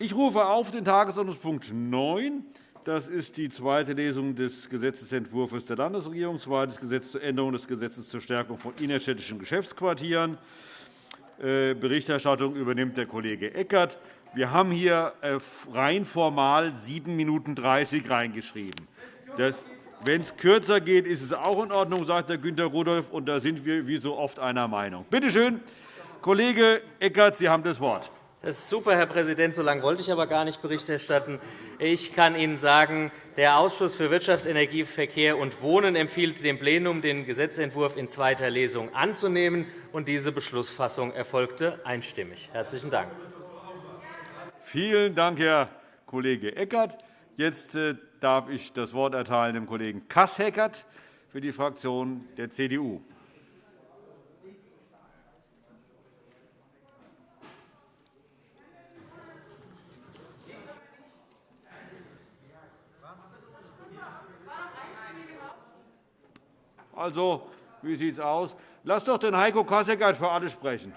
Ich rufe auf den Tagesordnungspunkt 9. Das ist die zweite Lesung des Gesetzentwurfs der Landesregierung, zweites Gesetz zur Änderung des Gesetzes zur Stärkung von innerstädtischen Geschäftsquartieren. Äh, Berichterstattung übernimmt der Kollege Eckert. Wir haben hier äh, rein formal 7 Minuten 30 reingeschrieben. Wenn es kürzer geht, ist es auch in Ordnung, sagt Herr Günter Rudolph. Und da sind wir wie so oft einer Meinung. Bitte schön, Kollege Eckert, Sie haben das Wort. Das ist super, Herr Präsident. So lange wollte ich aber gar nicht Bericht erstatten. Ich kann Ihnen sagen, der Ausschuss für Wirtschaft, Energie, Verkehr und Wohnen empfiehlt dem Plenum, den Gesetzentwurf in zweiter Lesung anzunehmen. und Diese Beschlussfassung erfolgte einstimmig. – Herzlichen Dank. Vielen Dank, Herr Kollege Eckert. Jetzt äh, darf ich das Wort erteilen dem Kollegen Kasseckert für die Fraktion der CDU. Also, wie sieht es aus? Lass doch den Heiko Kasseckert für alle sprechen.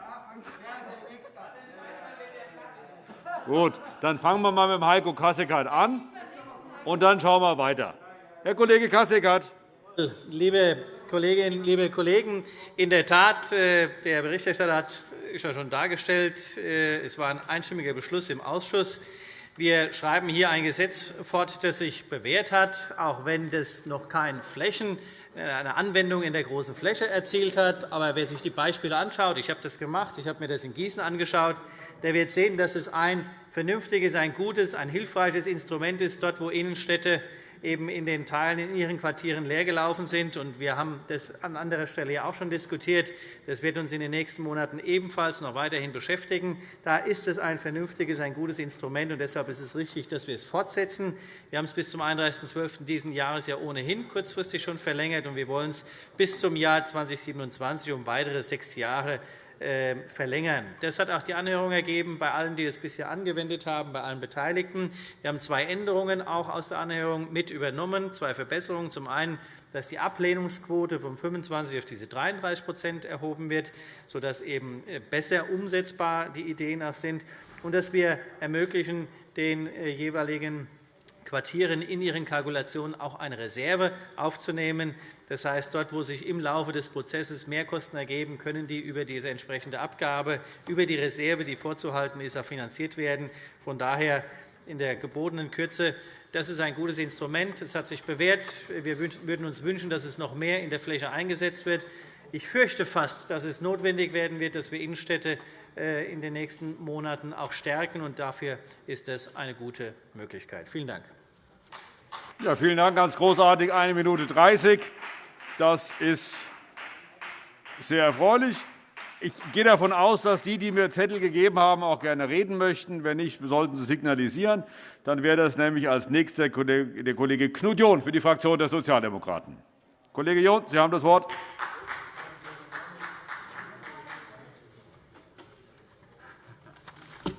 Gut, dann fangen wir mal mit dem Heiko Kasseckert an, und dann schauen wir weiter. Herr Kollege Kasseckert. Liebe Kolleginnen, liebe Kollegen, in der Tat, äh, der Berichterstatter hat es schon dargestellt, äh, es war ein einstimmiger Beschluss im Ausschuss. Wir schreiben hier ein Gesetz fort, das sich bewährt hat, auch wenn das noch keine Flächen eine Anwendung in der großen Fläche erzielt hat. Aber wer sich die Beispiele anschaut, ich habe das gemacht, ich habe mir das in Gießen angeschaut, der wird sehen, dass es ein vernünftiges, ein gutes, ein hilfreiches Instrument ist, dort, wo Innenstädte eben in den Teilen in ihren Quartieren leergelaufen sind. Wir haben das an anderer Stelle auch schon diskutiert. Das wird uns in den nächsten Monaten ebenfalls noch weiterhin beschäftigen. Da ist es ein vernünftiges, ein gutes Instrument. und Deshalb ist es richtig, dass wir es fortsetzen. Wir haben es bis zum 31.12. dieses Jahres ja ohnehin kurzfristig schon verlängert. und Wir wollen es bis zum Jahr 2027 um weitere sechs Jahre verlängern. Das hat auch die Anhörung ergeben bei allen, die das bisher angewendet haben, bei allen Beteiligten. Wir haben zwei Änderungen auch aus der Anhörung mit übernommen, zwei Verbesserungen. Zum einen dass die Ablehnungsquote von 25 auf diese 33% erhoben wird, sodass eben äh, besser umsetzbar die Ideen auch sind, und dass wir ermöglichen, den äh, jeweiligen Quartieren in ihren Kalkulationen auch eine Reserve aufzunehmen. Das heißt, dort, wo sich im Laufe des Prozesses Mehrkosten ergeben, können die über diese entsprechende Abgabe, über die Reserve, die vorzuhalten ist, auch finanziert werden. Von daher in der gebotenen Kürze. Das ist ein gutes Instrument. Es hat sich bewährt. Wir würden uns wünschen, dass es noch mehr in der Fläche eingesetzt wird. Ich fürchte fast, dass es notwendig werden wird, dass wir Innenstädte äh, in den nächsten Monaten auch stärken. Dafür ist das eine gute Möglichkeit. Vielen Dank. Ja, vielen Dank. Ganz großartig. Eine Minute 30. Das ist sehr erfreulich. Ich gehe davon aus, dass die, die mir Zettel gegeben haben, auch gerne reden möchten. Wenn nicht, sollten Sie signalisieren. Dann wäre das nämlich als nächster der Kollege Knut John für die Fraktion der Sozialdemokraten. Kollege John, Sie haben das Wort.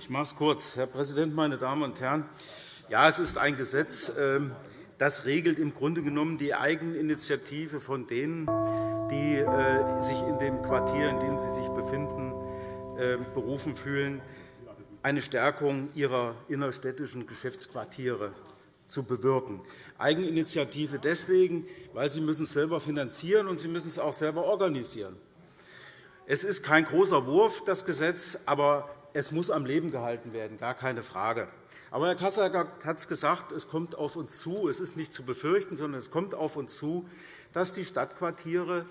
Ich mache es kurz. Herr Präsident, meine Damen und Herren! Ja, es ist ein Gesetz, ähm, das regelt im Grunde genommen die Eigeninitiative von denen, die äh, sich in dem Quartier, in dem sie sich befinden, äh, berufen fühlen, eine Stärkung ihrer innerstädtischen Geschäftsquartiere zu bewirken. Eigeninitiative deswegen, weil sie müssen es selber finanzieren und sie müssen es auch selber organisieren. Es ist kein großer Wurf, das Gesetz, aber es muss am Leben gehalten werden, gar keine Frage. Aber Herr Kasseckert hat es gesagt, es kommt auf uns zu, es ist nicht zu befürchten, sondern es kommt auf uns zu, dass die Stadtquartiere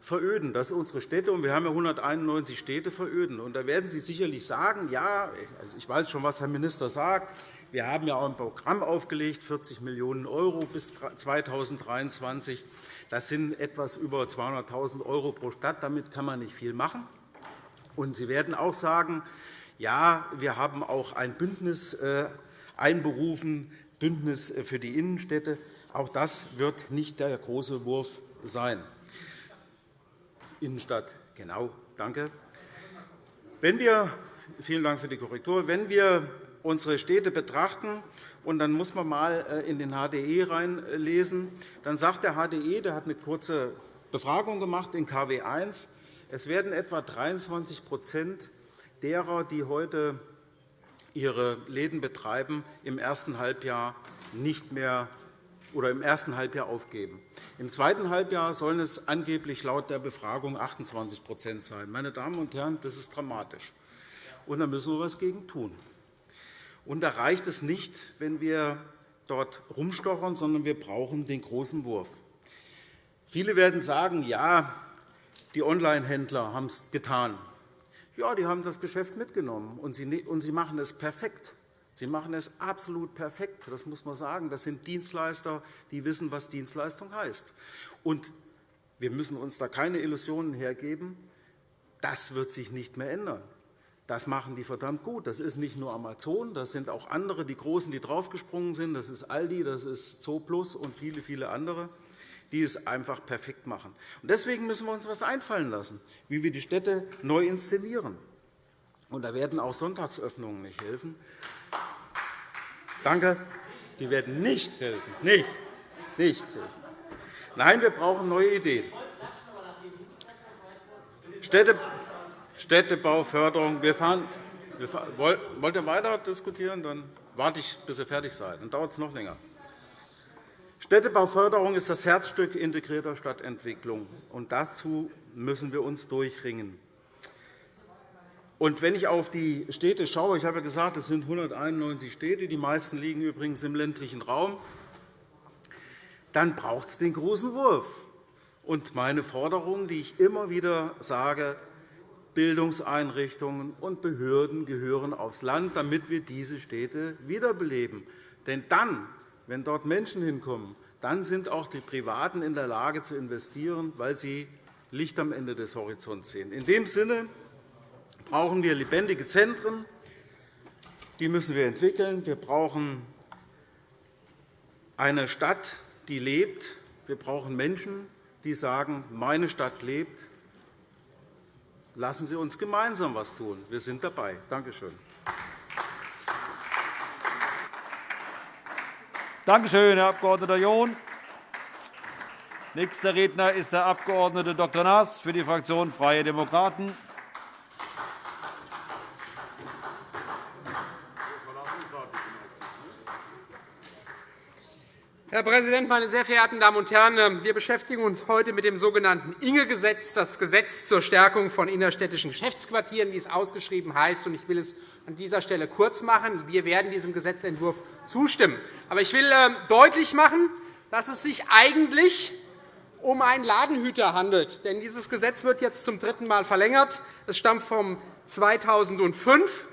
veröden, dass unsere Städte, und wir haben ja 191 Städte, veröden. Und da werden Sie sicherlich sagen, ja, also ich weiß schon, was Herr Minister sagt, wir haben ja auch ein Programm aufgelegt, 40 Millionen € bis 2023. Das sind etwas über 200.000 € pro Stadt. Damit kann man nicht viel machen. Und Sie werden auch sagen, ja, wir haben auch ein Bündnis äh, einberufen, Bündnis für die Innenstädte. Auch das wird nicht der große Wurf sein. Innenstadt, genau, danke. Wenn wir, vielen Dank für die Korrektur. Wenn wir unsere Städte betrachten, und dann muss man einmal äh, in den HDE reinlesen, dann sagt der HDE, der hat eine kurze Befragung gemacht in KW I, es werden etwa 23 derer, die heute ihre Läden betreiben, im ersten Halbjahr nicht mehr oder im ersten Halbjahr aufgeben. Im zweiten Halbjahr sollen es angeblich laut der Befragung 28% sein. Meine Damen und Herren, das ist dramatisch. Und da müssen wir etwas gegen tun. Und da reicht es nicht, wenn wir dort rumstochern, sondern wir brauchen den großen Wurf. Viele werden sagen, ja, die Onlinehändler haben es getan. Ja, die haben das Geschäft mitgenommen, und sie machen es perfekt. Sie machen es absolut perfekt, das muss man sagen. Das sind Dienstleister, die wissen, was Dienstleistung heißt. Und wir müssen uns da keine Illusionen hergeben. Das wird sich nicht mehr ändern. Das machen die verdammt gut. Das ist nicht nur Amazon, das sind auch andere, die Großen, die draufgesprungen sind. Das ist Aldi, das ist Zooplus und viele, viele andere, die es einfach perfekt machen. Deswegen müssen wir uns etwas einfallen lassen, wie wir die Städte neu inszenieren. Und da werden auch Sonntagsöffnungen nicht helfen. Danke. Die werden nicht helfen. Nicht, nicht helfen. Nein, wir brauchen neue Ideen. Städte, Städtebauförderung. Wir fahren, wir fahren, wollt ihr weiter diskutieren? Dann warte ich, bis ihr fertig seid. Dann dauert es noch länger. Städtebauförderung ist das Herzstück integrierter Stadtentwicklung. Und dazu müssen wir uns durchringen. Und wenn ich auf die Städte schaue, ich habe ja gesagt, es sind 191 Städte, die meisten liegen übrigens im ländlichen Raum, dann braucht es den großen Wurf. Und meine Forderung, die ich immer wieder sage, Bildungseinrichtungen und Behörden gehören aufs Land, damit wir diese Städte wiederbeleben. Denn dann, wenn dort Menschen hinkommen, dann sind auch die Privaten in der Lage zu investieren, weil sie Licht am Ende des Horizonts sehen. In dem Sinne brauchen wir lebendige Zentren. Die müssen wir entwickeln. Wir brauchen eine Stadt, die lebt. Wir brauchen Menschen, die sagen, meine Stadt lebt. Lassen Sie uns gemeinsam etwas tun. Wir sind dabei. Danke schön. Danke schön, Herr Abg. John. Nächster Redner ist der Abg. Dr. Naas für die Fraktion Freie Demokraten. Herr Präsident, meine sehr verehrten Damen und Herren! Wir beschäftigen uns heute mit dem sogenannten Inge-Gesetz, das Gesetz zur Stärkung von innerstädtischen Geschäftsquartieren, wie es ausgeschrieben heißt. Ich will es an dieser Stelle kurz machen. Wir werden diesem Gesetzentwurf zustimmen. Aber ich will ähm, deutlich machen, dass es sich eigentlich um einen Ladenhüter handelt. Denn dieses Gesetz wird jetzt zum dritten Mal verlängert. Es stammt von 2005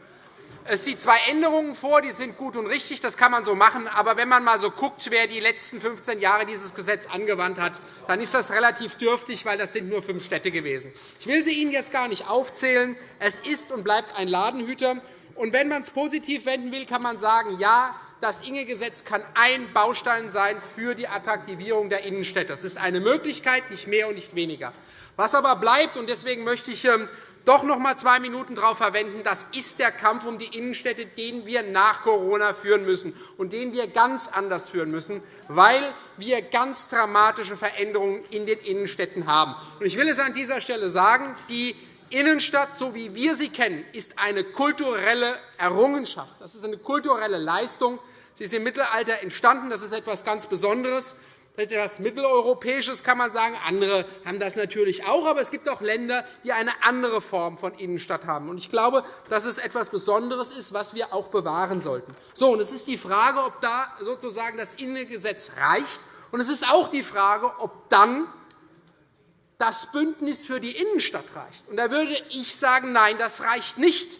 es sieht zwei Änderungen vor, die sind gut und richtig, das kann man so machen. Aber wenn man einmal so guckt, wer die letzten 15 Jahre dieses Gesetz angewandt hat, dann ist das relativ dürftig, weil das sind nur fünf Städte gewesen. Ich will sie Ihnen jetzt gar nicht aufzählen. Es ist und bleibt ein Ladenhüter. Und wenn man es positiv wenden will, kann man sagen, ja, das Inge-Gesetz kann ein Baustein sein für die Attraktivierung der Innenstädte. Das ist eine Möglichkeit, nicht mehr und nicht weniger. Was aber bleibt, und deswegen möchte ich ähm, doch noch einmal zwei Minuten darauf verwenden. Das ist der Kampf um die Innenstädte, den wir nach Corona führen müssen und den wir ganz anders führen müssen, weil wir ganz dramatische Veränderungen in den Innenstädten haben. Ich will es an dieser Stelle sagen. Die Innenstadt, so wie wir sie kennen, ist eine kulturelle Errungenschaft. Das ist eine kulturelle Leistung. Sie ist im Mittelalter entstanden. Das ist etwas ganz Besonderes etwas Mitteleuropäisches, kann man sagen. Andere haben das natürlich auch, aber es gibt auch Länder, die eine andere Form von Innenstadt haben. Ich glaube, dass es etwas Besonderes ist, was wir auch bewahren sollten. So, und es ist die Frage, ob da sozusagen das Innengesetz reicht. Und es ist auch die Frage, ob dann das Bündnis für die Innenstadt reicht. Und da würde ich sagen, nein, das reicht nicht.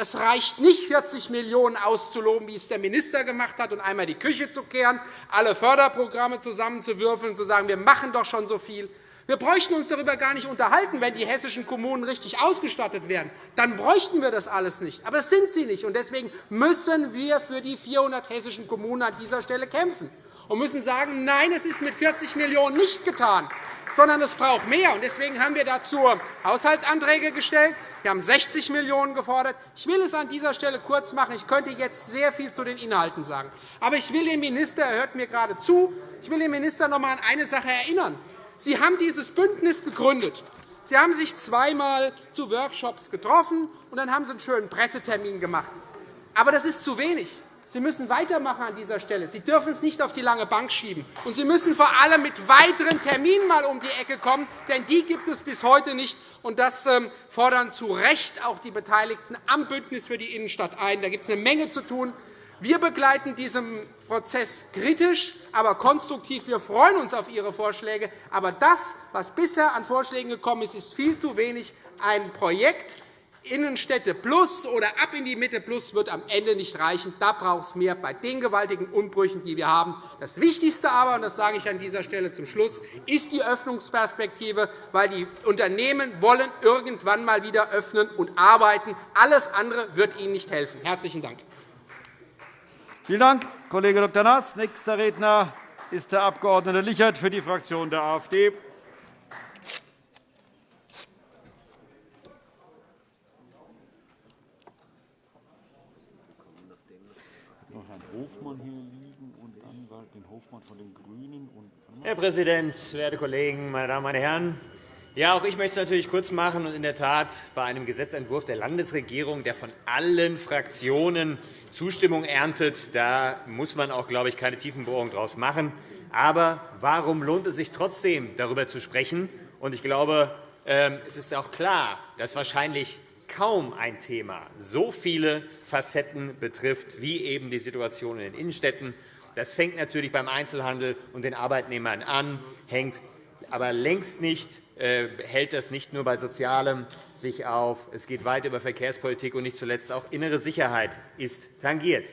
Es reicht nicht, 40 Millionen € auszuloben, wie es der Minister gemacht hat, und einmal die Küche zu kehren, alle Förderprogramme zusammenzuwürfeln und zu sagen, wir machen doch schon so viel. Wir bräuchten uns darüber gar nicht unterhalten, wenn die hessischen Kommunen richtig ausgestattet wären. Dann bräuchten wir das alles nicht. Aber das sind sie nicht. Und deswegen müssen wir für die 400 hessischen Kommunen an dieser Stelle kämpfen und müssen sagen, nein, es ist mit 40 Millionen € nicht getan sondern es braucht mehr. Deswegen haben wir dazu Haushaltsanträge gestellt. Wir haben 60 Millionen € gefordert. Ich will es an dieser Stelle kurz machen. Ich könnte jetzt sehr viel zu den Inhalten sagen. Aber ich will den Minister, er hört mir gerade zu, ich will den Minister noch einmal an eine Sache erinnern. Sie haben dieses Bündnis gegründet. Sie haben sich zweimal zu Workshops getroffen, und dann haben Sie einen schönen Pressetermin gemacht. Aber das ist zu wenig. Sie müssen weitermachen an dieser Stelle. Sie dürfen es nicht auf die lange Bank schieben. Und Sie müssen vor allem mit weiteren Terminen mal um die Ecke kommen, denn die gibt es bis heute nicht. Und das ähm, fordern zu Recht auch die Beteiligten am Bündnis für die Innenstadt ein. Da gibt es eine Menge zu tun. Wir begleiten diesen Prozess kritisch, aber konstruktiv. Wir freuen uns auf Ihre Vorschläge. Aber das, was bisher an Vorschlägen gekommen ist, ist viel zu wenig. Ein Projekt, Innenstädte plus oder ab in die Mitte plus wird am Ende nicht reichen. Da braucht es mehr bei den gewaltigen Umbrüchen, die wir haben. Das Wichtigste aber, und das sage ich an dieser Stelle zum Schluss, ist die Öffnungsperspektive, weil die Unternehmen wollen irgendwann einmal wieder öffnen und arbeiten. Alles andere wird ihnen nicht helfen. – Herzlichen Dank. Vielen Dank, Kollege Dr. Naas. Nächster Redner ist der Abg. Lichert für die Fraktion der AfD. Hofmann hier liegen und dann den Hofmann von den GRÜNEN. Herr Präsident, werte Kollegen, meine Damen und Herren! Ja, auch ich möchte es natürlich kurz machen. Und in der Tat, bei einem Gesetzentwurf der Landesregierung, der von allen Fraktionen Zustimmung erntet, da muss man auch, glaube ich, keine Tiefenbohrung daraus machen. Aber warum lohnt es sich trotzdem, darüber zu sprechen? Und ich glaube, ähm, es ist auch klar, dass wahrscheinlich kaum ein Thema so viele Facetten betrifft, wie eben die Situation in den Innenstädten. Das fängt natürlich beim Einzelhandel und den Arbeitnehmern an, hängt aber längst nicht äh, hält das nicht nur bei Sozialem sich auf. Es geht weit über Verkehrspolitik, und nicht zuletzt auch innere Sicherheit ist tangiert.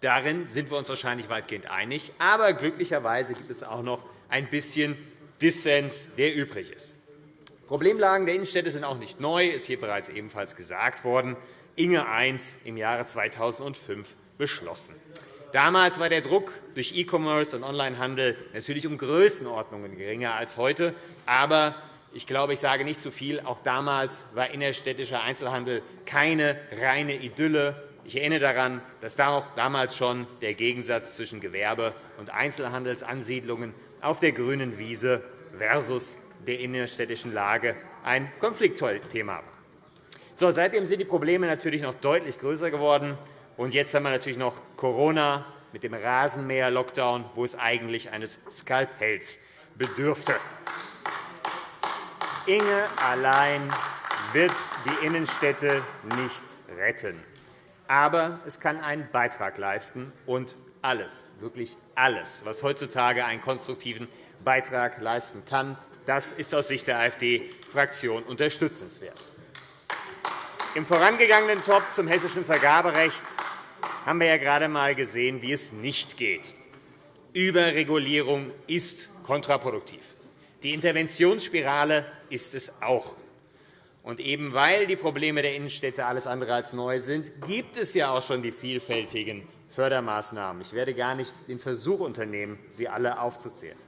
Darin sind wir uns wahrscheinlich weitgehend einig. Aber glücklicherweise gibt es auch noch ein bisschen Dissens, der übrig ist. Problemlagen der Innenstädte sind auch nicht neu, ist hier bereits ebenfalls gesagt worden. Inge I im Jahre 2005 beschlossen. Damals war der Druck durch E-Commerce und Onlinehandel natürlich um Größenordnungen geringer als heute. Aber ich glaube, ich sage nicht zu viel. Auch damals war innerstädtischer Einzelhandel keine reine Idylle. Ich erinnere daran, dass damals schon der Gegensatz zwischen Gewerbe- und Einzelhandelsansiedlungen auf der grünen Wiese versus der innerstädtischen Lage ein Konfliktthema war. So, seitdem sind die Probleme natürlich noch deutlich größer geworden. Und jetzt haben wir natürlich noch Corona mit dem Rasenmäher-Lockdown, wo es eigentlich eines Skalpells bedürfte. Inge allein wird die Innenstädte nicht retten. Aber es kann einen Beitrag leisten. Und alles, wirklich alles, was heutzutage einen konstruktiven Beitrag leisten kann, das ist aus Sicht der AfD-Fraktion unterstützenswert. Im vorangegangenen Top zum hessischen Vergaberecht haben wir ja gerade einmal gesehen, wie es nicht geht. Überregulierung ist kontraproduktiv. Die Interventionsspirale ist es auch. Und eben weil die Probleme der Innenstädte alles andere als neu sind, gibt es ja auch schon die vielfältigen Fördermaßnahmen. Ich werde gar nicht den Versuch unternehmen, sie alle aufzuzählen.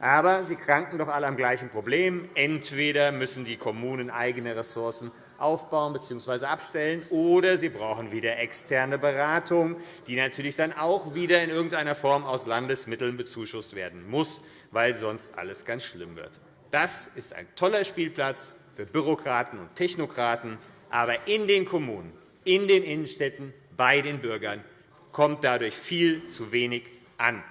Aber sie kranken doch alle am gleichen Problem. Entweder müssen die Kommunen eigene Ressourcen aufbauen bzw. abstellen, oder sie brauchen wieder externe Beratung, die natürlich dann auch wieder in irgendeiner Form aus Landesmitteln bezuschusst werden muss, weil sonst alles ganz schlimm wird. Das ist ein toller Spielplatz für Bürokraten und Technokraten, aber in den Kommunen, in den Innenstädten, bei den Bürgern kommt dadurch viel zu wenig an.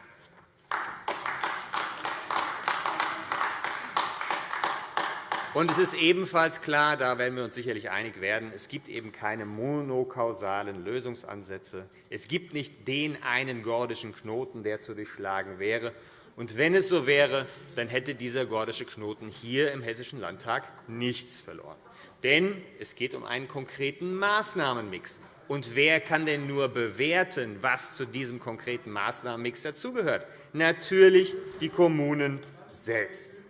Und es ist ebenfalls klar, da werden wir uns sicherlich einig werden, es gibt eben keine monokausalen Lösungsansätze. Es gibt nicht den einen gordischen Knoten, der zu durchschlagen wäre. Und wenn es so wäre, dann hätte dieser gordische Knoten hier im Hessischen Landtag nichts verloren. Denn es geht um einen konkreten Maßnahmenmix. Und wer kann denn nur bewerten, was zu diesem konkreten Maßnahmenmix dazugehört? Natürlich die Kommunen selbst.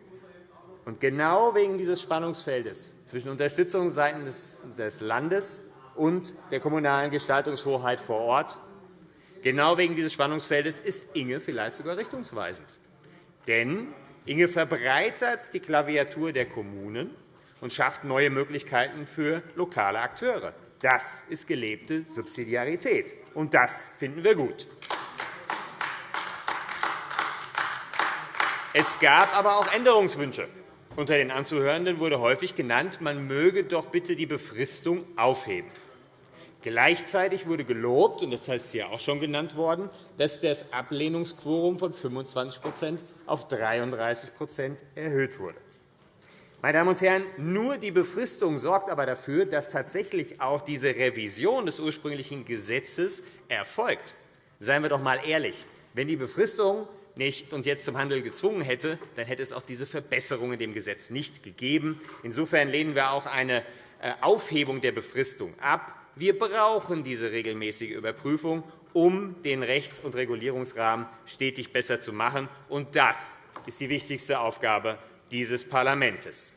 Und genau wegen dieses Spannungsfeldes zwischen Unterstützung seitens des Landes und der kommunalen Gestaltungshoheit vor Ort Genau wegen dieses Spannungsfeldes ist Inge vielleicht sogar richtungsweisend. Denn Inge verbreitert die Klaviatur der Kommunen und schafft neue Möglichkeiten für lokale Akteure. Das ist gelebte Subsidiarität, und das finden wir gut. Es gab aber auch Änderungswünsche. Unter den Anzuhörenden wurde häufig genannt, man möge doch bitte die Befristung aufheben. Gleichzeitig wurde gelobt, und das heißt hier auch schon genannt worden, dass das Ablehnungsquorum von 25% auf 33% erhöht wurde. Meine Damen und Herren, nur die Befristung sorgt aber dafür, dass tatsächlich auch diese Revision des ursprünglichen Gesetzes erfolgt. Seien wir doch einmal ehrlich. Wenn die Befristung nicht uns jetzt zum Handel gezwungen hätte, dann hätte es auch diese Verbesserung in dem Gesetz nicht gegeben. Insofern lehnen wir auch eine äh, Aufhebung der Befristung ab. Wir brauchen diese regelmäßige Überprüfung, um den Rechts- und Regulierungsrahmen stetig besser zu machen. Und das ist die wichtigste Aufgabe dieses Parlaments.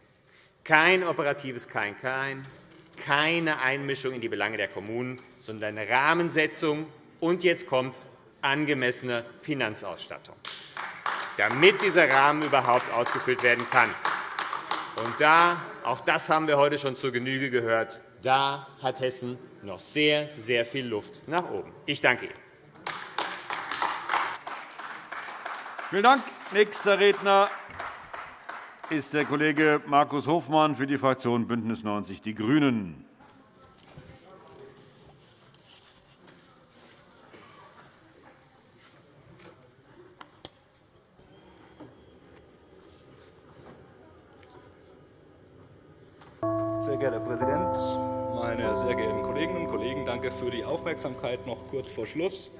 Kein operatives Kein-Kein, keine Einmischung in die Belange der Kommunen, sondern Rahmensetzung und jetzt kommt angemessene Finanzausstattung, damit dieser Rahmen überhaupt ausgefüllt werden kann. Und da, auch das haben wir heute schon zur Genüge gehört, da hat Hessen noch sehr, sehr viel Luft nach oben. Ich danke Ihnen. Vielen Dank. Nächster Redner ist der Kollege Markus Hofmann für die Fraktion BÜNDNIS 90 die GRÜNEN. Sehr geehrter Herr Präsident, meine sehr geehrten Kolleginnen und Kollegen! Danke für die Aufmerksamkeit noch kurz vor Schluss.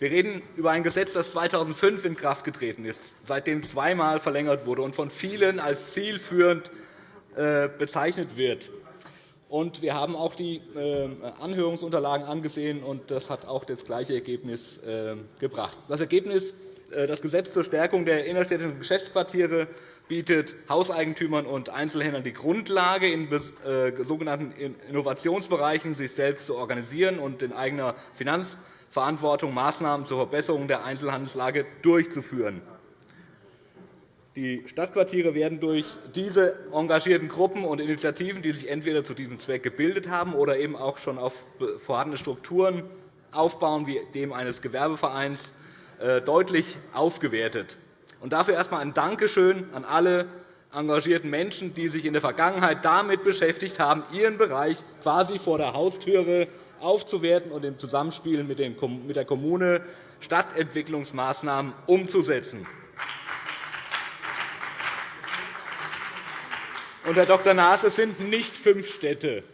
Wir reden über ein Gesetz, das 2005 in Kraft getreten ist, seitdem zweimal verlängert wurde und von vielen als zielführend äh, bezeichnet wird. Wir haben auch die äh, Anhörungsunterlagen angesehen, und das hat auch das gleiche Ergebnis äh, gebracht. Das Ergebnis das Gesetz zur Stärkung der innerstädtischen Geschäftsquartiere bietet Hauseigentümern und Einzelhändlern die Grundlage, in sogenannten Innovationsbereichen sich selbst zu organisieren und in eigener Finanz- Verantwortung, Maßnahmen zur Verbesserung der Einzelhandelslage durchzuführen. Die Stadtquartiere werden durch diese engagierten Gruppen und Initiativen, die sich entweder zu diesem Zweck gebildet haben oder eben auch schon auf vorhandene Strukturen aufbauen, wie dem eines Gewerbevereins, äh, deutlich aufgewertet. Dafür erst einmal ein Dankeschön an alle engagierten Menschen, die sich in der Vergangenheit damit beschäftigt haben, ihren Bereich quasi vor der Haustüre aufzuwerten und im Zusammenspiel mit der Kommune Stadtentwicklungsmaßnahmen umzusetzen. Und, Herr Dr. Naas, es sind nicht fünf Städte.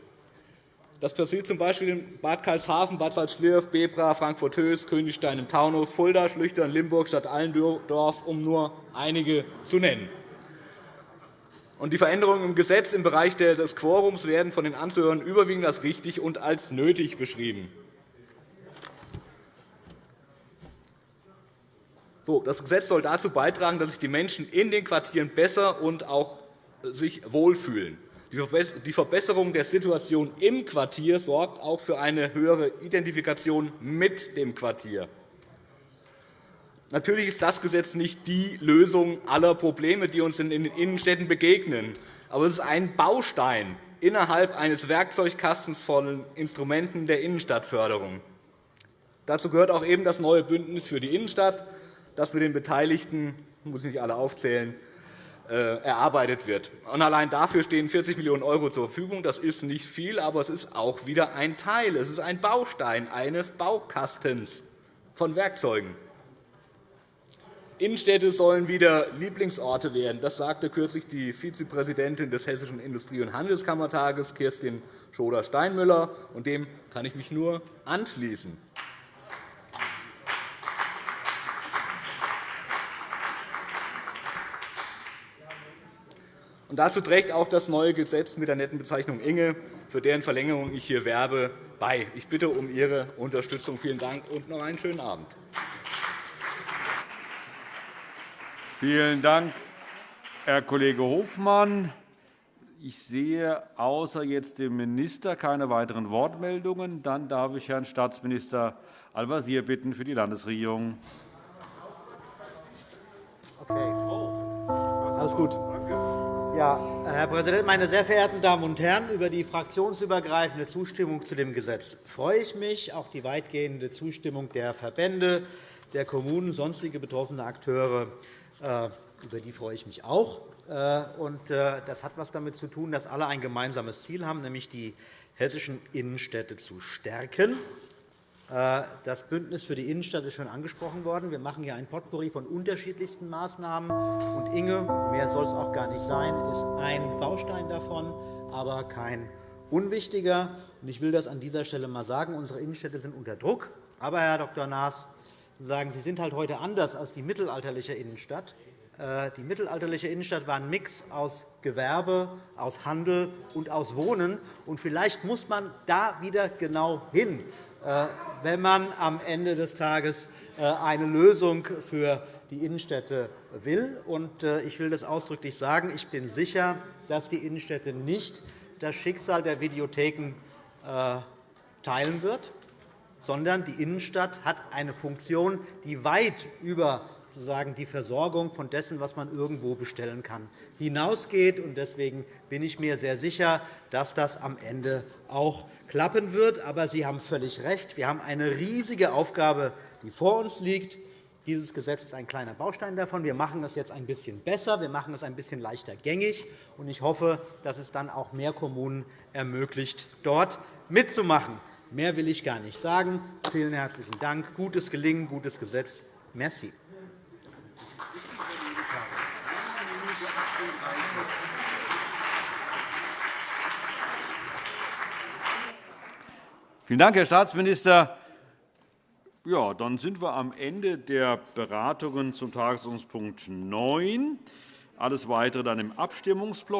Das passiert z. B. in Bad Karlshafen, Bad Salzschlirf, Bebra, Frankfurt-Höchst, Königstein im Taunus, Fulda, Schlüchtern, Limburg, Stadt Allendorf, um nur einige zu nennen. Die Veränderungen im Gesetz im Bereich des Quorums werden von den Anzuhörern überwiegend als richtig und als nötig beschrieben. Das Gesetz soll dazu beitragen, dass sich die Menschen in den Quartieren besser und auch sich wohlfühlen. Die Verbesserung der Situation im Quartier sorgt auch für eine höhere Identifikation mit dem Quartier. Natürlich ist das Gesetz nicht die Lösung aller Probleme, die uns in den Innenstädten begegnen. Aber es ist ein Baustein innerhalb eines Werkzeugkastens von Instrumenten der Innenstadtförderung. Dazu gehört auch eben das neue Bündnis für die Innenstadt, das mit den Beteiligten – muss ich nicht alle aufzählen äh, erarbeitet wird. allein dafür stehen 40 Millionen € zur Verfügung. Das ist nicht viel, aber es ist auch wieder ein Teil. Es ist ein Baustein eines Baukastens von Werkzeugen. Innenstädte sollen wieder Lieblingsorte werden. Das sagte kürzlich die Vizepräsidentin des Hessischen Industrie- und Handelskammertages, Kirstin Schoder-Steinmüller. Und dem kann ich mich nur anschließen. Und dazu trägt auch das neue Gesetz mit der netten Bezeichnung Inge, für deren Verlängerung ich hier werbe, bei. Ich bitte um Ihre Unterstützung. Vielen Dank und noch einen schönen Abend. Vielen Dank, Herr Kollege Hofmann. Ich sehe außer jetzt dem Minister keine weiteren Wortmeldungen. Dann darf ich Herrn Staatsminister Al-Wazir bitten für die Landesregierung. Okay. Alles gut. Ja, Herr Präsident, meine sehr verehrten Damen und Herren! Über die fraktionsübergreifende Zustimmung zu dem Gesetz freue ich mich. Auch die weitgehende Zustimmung der Verbände, der Kommunen, sonstige betroffene Akteure äh, über die freue ich mich auch. Äh, äh, das hat etwas damit zu tun, dass alle ein gemeinsames Ziel haben, nämlich die hessischen Innenstädte zu stärken. Äh, das Bündnis für die Innenstadt ist schon angesprochen worden. Wir machen hier ein Potpourri von unterschiedlichsten Maßnahmen. Und Inge, mehr soll es auch gar nicht sein, ist ein Baustein davon, aber kein unwichtiger. Ich will das an dieser Stelle einmal sagen. Unsere Innenstädte sind unter Druck. Aber, Herr Dr. Naas, Sie sagen, Sie sind halt heute anders als die mittelalterliche Innenstadt. Äh, die mittelalterliche Innenstadt war ein Mix aus Gewerbe, aus Handel und aus Wohnen. Und vielleicht muss man da wieder genau hin. Äh, wenn man am Ende des Tages äh, eine Lösung für die Innenstädte will. Äh, ich will das ausdrücklich sagen. Ich bin sicher, dass die Innenstädte nicht das Schicksal der Videotheken teilen wird, sondern die Innenstadt hat eine Funktion, die weit über sozusagen die Versorgung von dessen, was man irgendwo bestellen kann, hinausgeht. Deswegen bin ich mir sehr sicher, dass das am Ende auch klappen wird. Aber Sie haben völlig recht. Wir haben eine riesige Aufgabe, die vor uns liegt. Dieses Gesetz ist ein kleiner Baustein davon. Wir machen es jetzt ein bisschen besser, wir machen es ein bisschen leichter gängig. Ich hoffe, dass es dann auch mehr Kommunen ermöglicht, dort mitzumachen. Mehr will ich gar nicht sagen. Vielen herzlichen Dank. Gutes Gelingen, gutes Gesetz. Merci. Vielen Dank, Herr Staatsminister. Ja, dann sind wir am Ende der Beratungen zum Tagesordnungspunkt 9. Alles Weitere dann im Abstimmungsblock.